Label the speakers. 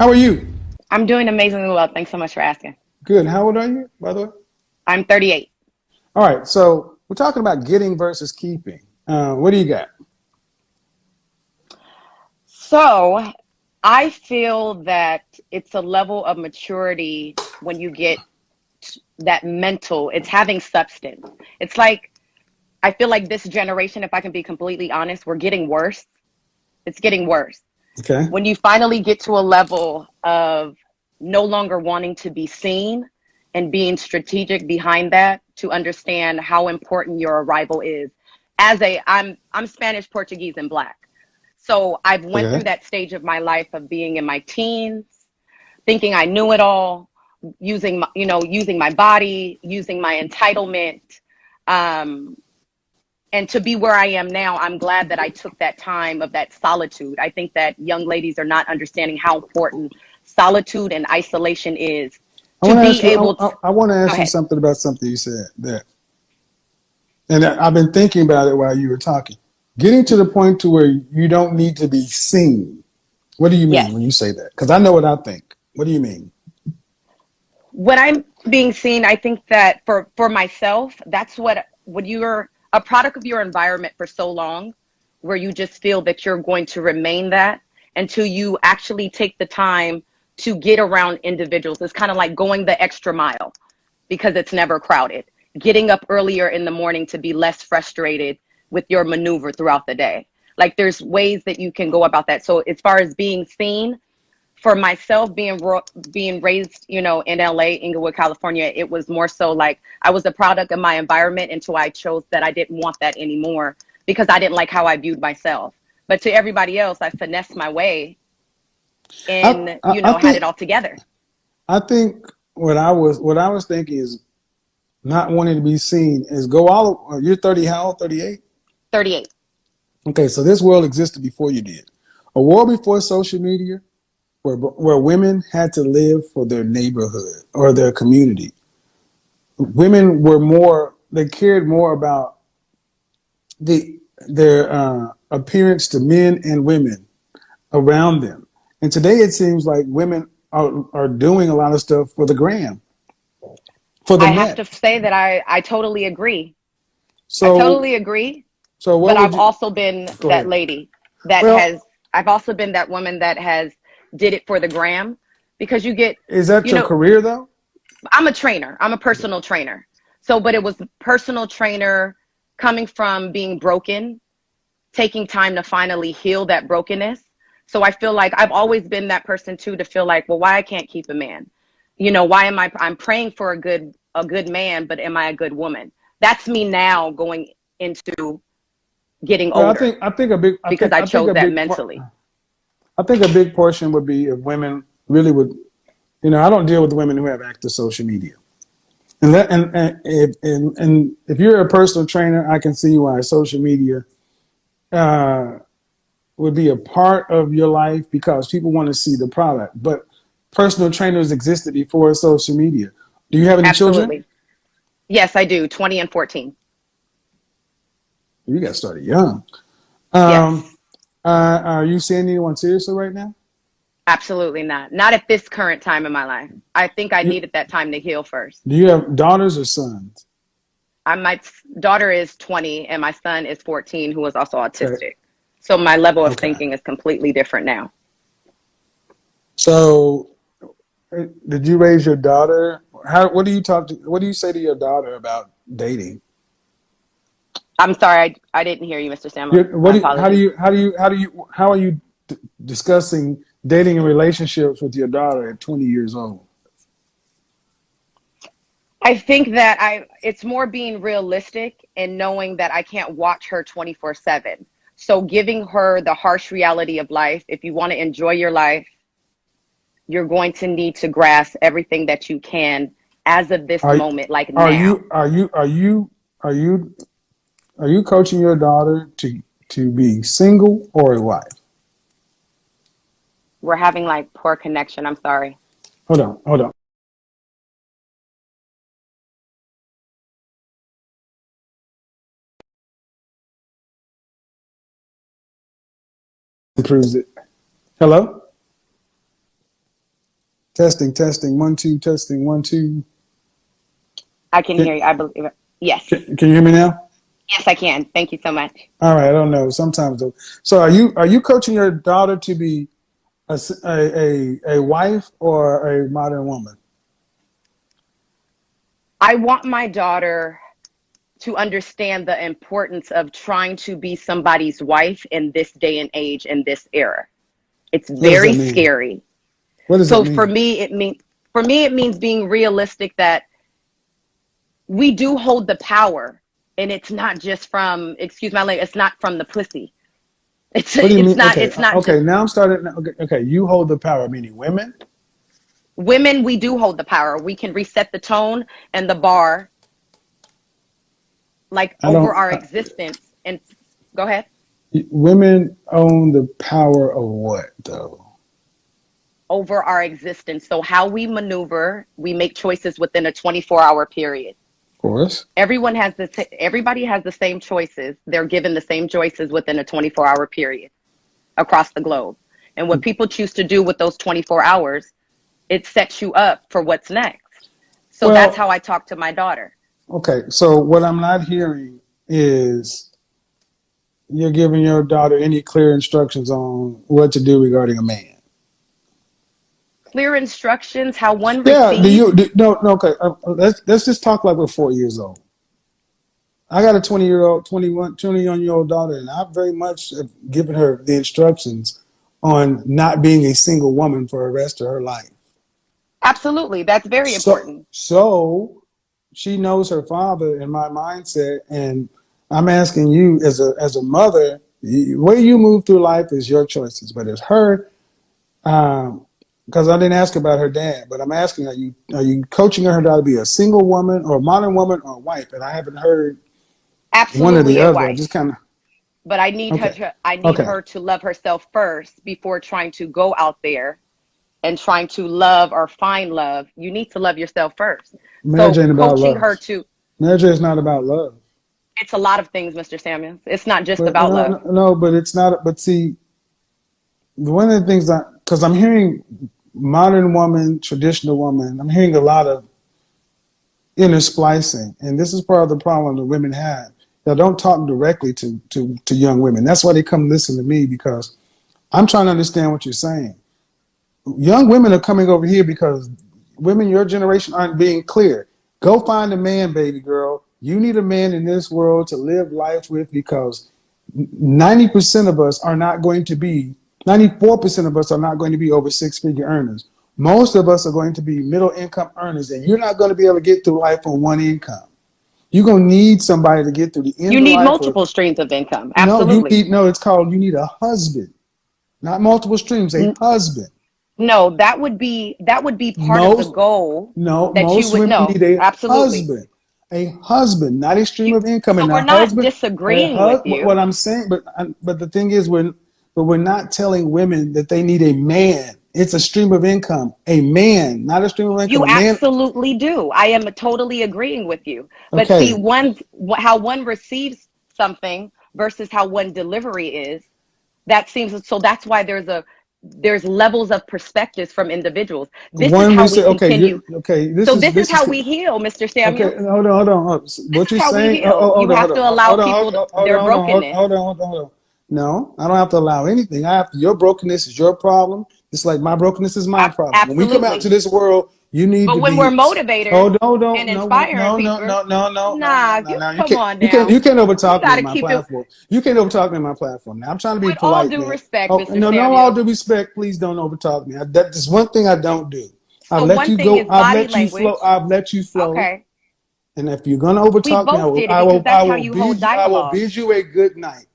Speaker 1: How are you?
Speaker 2: I'm doing amazingly well. Thanks so much for asking.
Speaker 1: Good. How old are you, by the way?
Speaker 2: I'm 38.
Speaker 1: All right. So we're talking about getting versus keeping. Uh, what do you got?
Speaker 2: So I feel that it's a level of maturity when you get that mental, it's having substance. It's like, I feel like this generation, if I can be completely honest, we're getting worse. It's getting worse.
Speaker 1: Okay.
Speaker 2: When you finally get to a level of no longer wanting to be seen and being strategic behind that to understand how important your arrival is. As a, I'm, I'm Spanish, Portuguese, and Black. So I've went
Speaker 1: Okay.
Speaker 2: through that stage of my life of being in my teens, thinking I knew it all, using my, you know, using my body, using my entitlement. Um, and to be where I am now, I'm glad that I took that time of that solitude. I think that young ladies are not understanding how important solitude and isolation is
Speaker 1: I
Speaker 2: to
Speaker 1: want to
Speaker 2: be
Speaker 1: ask you,
Speaker 2: able
Speaker 1: I. I, want to ask you
Speaker 2: ahead.
Speaker 1: something about something you said there. And I- I've been thinking about it while you were talking. Getting to the point to where you don't need to be seen. What do you mean
Speaker 2: Yes.
Speaker 1: when you say that? Because I know what I think. What do you mean?
Speaker 2: when I'm being seen, I think that for for myself, that's what when you're a product of your environment for so long, where you just feel that you're going to remain that until you actually take the time to get around individuals. It's kind of like going the extra mile because it's never crowded. Getting up earlier in the morning to be less frustrated with your maneuver throughout the day. Like there's ways that you can go about that. So as far as being seen, for myself being ro- being raised, you know, in LA, Inglewood, California, it was more so like I was a product of my environment until I chose that I didn't want that anymore because I didn't like how I viewed myself. But to everybody else, I finessed my way and
Speaker 1: I-
Speaker 2: you
Speaker 1: I
Speaker 2: know had it all together.
Speaker 1: I think what I was what I was thinking is not wanting to be seen is go all. You're 30. How old? 38.
Speaker 2: 38.
Speaker 1: Okay, so this world existed before you did. A world before social media, where where women had to live for their neighborhood or their community. Women were more; they cared more about the their uh, appearance to men and women around them. And today, it seems like women are are doing a lot of stuff for the gram, for the
Speaker 2: I
Speaker 1: net.
Speaker 2: have to say that I I totally agree.
Speaker 1: so,
Speaker 2: I totally agree.
Speaker 1: so what
Speaker 2: but I've
Speaker 1: you?
Speaker 2: also been that
Speaker 1: ahead.
Speaker 2: lady that
Speaker 1: Well-
Speaker 2: has I've also been that woman that has did it for the gram because you get
Speaker 1: is that
Speaker 2: you
Speaker 1: your
Speaker 2: know-
Speaker 1: career though?
Speaker 2: I'm a trainer. I'm a personal trainer. So, but it was personal trainer coming from being broken, taking time to finally heal that brokenness. So I feel like I've always been that person too to feel like, well, why I can't keep a man? You know, why am I I'm praying for a good a good man, but am I a good woman? That's me now going into getting
Speaker 1: Well, I think I think a big I
Speaker 2: because
Speaker 1: think,
Speaker 2: I chose
Speaker 1: a
Speaker 2: that
Speaker 1: big
Speaker 2: mentally.
Speaker 1: I think a big portion would be if women really would, you know, I don't deal with women who have active social media. And that, and, and, if, and, and if you're a personal trainer, I can see why social media uh, would be a part of your life because people want to see the product. But personal trainers existed before social media. Do you have any
Speaker 2: Absolutely.
Speaker 1: children?
Speaker 2: Yes, I do. 20 and 14.
Speaker 1: You got started young. Um, uh, are you seeing anyone seriously right now?
Speaker 2: Absolutely not. Not at this current time in my life. I think I
Speaker 1: You-
Speaker 2: needed that time to heal first.
Speaker 1: Do you have daughters or sons?
Speaker 2: I, my daughter is 20 and my son is 14, who is also autistic. So my level of
Speaker 1: Okay.
Speaker 2: thinking is completely different now.
Speaker 1: So, uh, did you raise your daughter? How? What do you talk to? What do you say to your daughter about dating?
Speaker 2: I'm sorry, I, I didn't hear you, Mr. Sam.
Speaker 1: Your- what do you, how do you? How do you? How do you? How are you d- discussing dating and relationships with your daughter at 20 years old?
Speaker 2: I think that I it's more being realistic and knowing that I can't watch her 24/7. So giving her the harsh reality of life. If you want to enjoy your life, you're going to need to grasp everything that you can as of this
Speaker 1: Are-
Speaker 2: moment like now.
Speaker 1: Are you? Are you? Are you? Are you? Are you coaching your daughter to to be single or a wife?
Speaker 2: We're having like poor connection. I'm sorry.
Speaker 1: Hold on. Hold on. Improves it. Hello. Testing, testing, one, two, testing, one, two.
Speaker 2: I can
Speaker 1: Can-
Speaker 2: hear you. I believe. Yes.
Speaker 1: Can, can you hear me now?
Speaker 2: Yes, I can. Thank you so much.
Speaker 1: All right, I don't know. Sometimes though. So are you are you coaching your daughter to be a, a, a wife or a modern woman?
Speaker 2: I want my daughter to understand the importance of trying to be somebody's wife in this day and age in this era. It's very scary.
Speaker 1: What does
Speaker 2: So for me, it means for me it means being realistic that we do hold the power, and it's not just from excuse my language. It's not from the pussy. It's
Speaker 1: what do you
Speaker 2: it's
Speaker 1: mean?
Speaker 2: not
Speaker 1: okay,
Speaker 2: it's not
Speaker 1: okay. Now I'm starting. Okay, okay, you hold the power, meaning women.
Speaker 2: women we do hold the power we can reset the tone and the bar like
Speaker 1: I
Speaker 2: over our
Speaker 1: I-
Speaker 2: existence and go ahead
Speaker 1: Women own the power of what though?
Speaker 2: over our existence so how we maneuver we make choices within a 24 hour period
Speaker 1: course.
Speaker 2: everyone has the everybody has the same choices. They're given the same choices within a 24 hour period across the globe. And what mm. people choose to do with those 24 hours it sets you up for what's next. So
Speaker 1: Well-
Speaker 2: that's how i talk to my daughter.
Speaker 1: Okay, so what I'm not hearing is you're giving your daughter any clear instructions on what to do regarding a man.
Speaker 2: Clear instructions how one
Speaker 1: Yeah,
Speaker 2: receives
Speaker 1: do you? Do, no, no. Okay, uh, uh, let's let's just talk like we're four years old. I got a 20 year old, 21, 21 year old daughter, and I very much have given her the instructions on not being a single woman for the rest of her life.
Speaker 2: absolutely that's very
Speaker 1: So-
Speaker 2: important
Speaker 1: So she knows her father in my mindset, and I'm asking you as a as a mother, the way you move through life is your choices, but as her, um, because I didn't ask about her dad, but I'm asking, are you are you coaching her to be a single woman or a modern woman or a wife? And I haven't heard
Speaker 2: absolutely
Speaker 1: one or the other. I just kind of
Speaker 2: but i need her to i need
Speaker 1: Okay.
Speaker 2: her to love herself first before trying to go out there and trying to love or find love you need to love yourself first
Speaker 1: marriage
Speaker 2: so
Speaker 1: ain't about
Speaker 2: coaching
Speaker 1: love.
Speaker 2: her to
Speaker 1: Marriage is not about love.
Speaker 2: it's a lot of things mr samuels it's not just
Speaker 1: But
Speaker 2: about
Speaker 1: no,
Speaker 2: love
Speaker 1: No, no, but it's not. But see, one of the things that because I'm hearing modern woman, traditional woman, I'm hearing a lot of inner splicing, and this is part of the problem that women have. They don't talk directly to to to young women. That's why they come listen to me because I'm trying to understand what you're saying. Young women are coming over here because women your generation aren't being clear. Go find a man, baby girl. You need a man in this world to live life with because 90% of us are not going to be, 94% of us are not going to be over six figure earners. Most of us are going to be middle income earners, and you're not going to be able to get through life on one income. You're going to need somebody to get through the end
Speaker 2: you need multiple streams of income
Speaker 1: No, you
Speaker 2: absolutely
Speaker 1: need, no, it's called you need a husband, not multiple streams, a
Speaker 2: Mm.
Speaker 1: husband.
Speaker 2: no that would be that would be part of the goal
Speaker 1: No,
Speaker 2: that you
Speaker 1: most
Speaker 2: would
Speaker 1: women
Speaker 2: know.
Speaker 1: need a
Speaker 2: Absolutely.
Speaker 1: husband. A husband, not a stream of income. and
Speaker 2: we're not
Speaker 1: husband,
Speaker 2: disagreeing with you
Speaker 1: What I'm saying, but but the thing is, when but we're not telling women that they need a man. It's a stream of income. A man, not a stream of income.
Speaker 2: You absolutely do. I am totally agreeing with you. But
Speaker 1: Okay.
Speaker 2: see, one how one receives something versus how one delivery is, that seems so. That's why there's a there's levels of perspectives from individuals. This
Speaker 1: one
Speaker 2: is how
Speaker 1: we okay,
Speaker 2: continue.
Speaker 1: okay. This
Speaker 2: so
Speaker 1: is
Speaker 2: this, is how we heal, Mr. Samuel.
Speaker 1: Okay, hold on, hold on. Hold on. What you're saying? oh, oh,
Speaker 2: You
Speaker 1: on,
Speaker 2: have to allow people
Speaker 1: hold on,
Speaker 2: to- their
Speaker 1: hold on, hold on,
Speaker 2: brokenness.
Speaker 1: Hold on, hold on, hold on. No, I don't have to allow anything. I have to, your brokenness is your problem. It's like my brokenness is my problem. When we come out to this world, you need
Speaker 2: But
Speaker 1: to
Speaker 2: when
Speaker 1: be.
Speaker 2: we're motivators
Speaker 1: oh, hold on,
Speaker 2: and
Speaker 1: no,
Speaker 2: inspiring
Speaker 1: no, no,
Speaker 2: people-
Speaker 1: no, no, no,
Speaker 2: Nah,
Speaker 1: no, no,
Speaker 2: you-
Speaker 1: no. You
Speaker 2: come on
Speaker 1: you can't, you can't overtalk me on my
Speaker 2: keep it-
Speaker 1: platform. You can't overtalk me on my platform. Now I'm trying to be
Speaker 2: With all
Speaker 1: polite,
Speaker 2: due
Speaker 1: man.
Speaker 2: respect,
Speaker 1: Oh,
Speaker 2: Mr.
Speaker 1: no, no, all due respect. Please don't overtalk me. I, that is one thing I don't do. I've
Speaker 2: So
Speaker 1: let
Speaker 2: one
Speaker 1: you go. I've
Speaker 2: body
Speaker 1: let you flow. I've let you flow.
Speaker 2: Okay.
Speaker 1: And if you're gonna overtalk me, I will, I will, I will bid I will bid you a good night.